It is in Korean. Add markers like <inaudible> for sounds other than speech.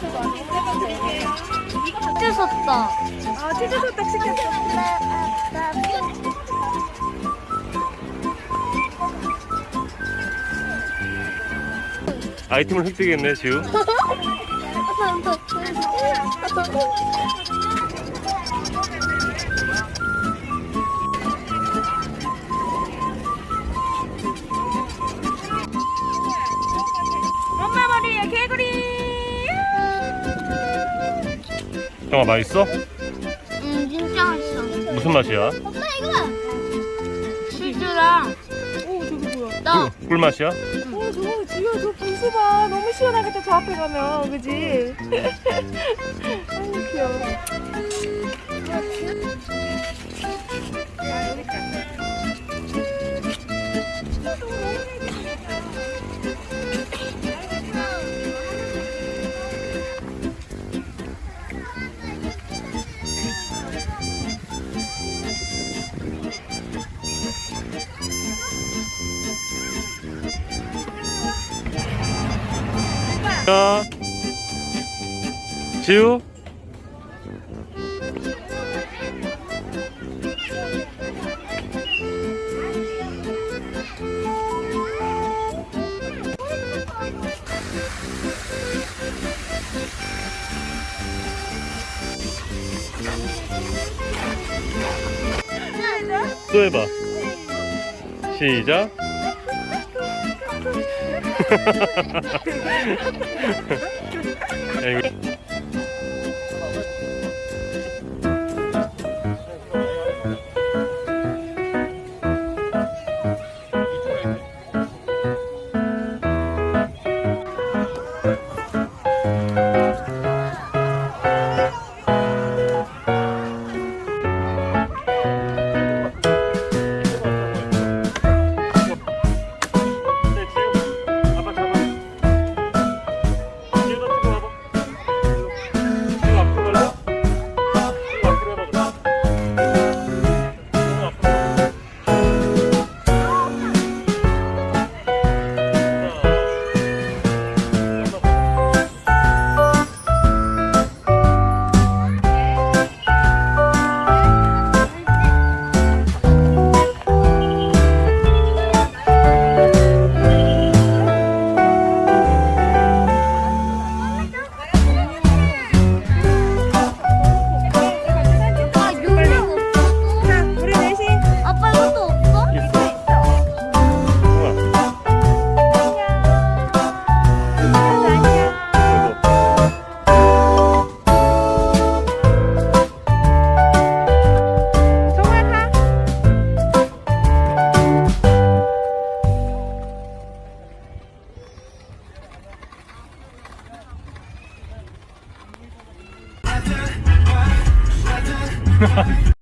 치즈 섰다. 아 치즈 소떡 시켰어. 아이템을 획득했네 지우 <laughs> 형아 맛있어? 음 진짜 맛있어. 무슨 맛이야? 엄마 이거 치즈랑 오 저기 뭐야? 떡. 꿀, 꿀맛이야? 오 저거 지효 저 분수 봐. 너무 시원하겠다 저 앞에 가면 그지? <laughs> 아유 귀여워. 자 지우. 또 해봐. 시작 야, <laughs> 이거 はい。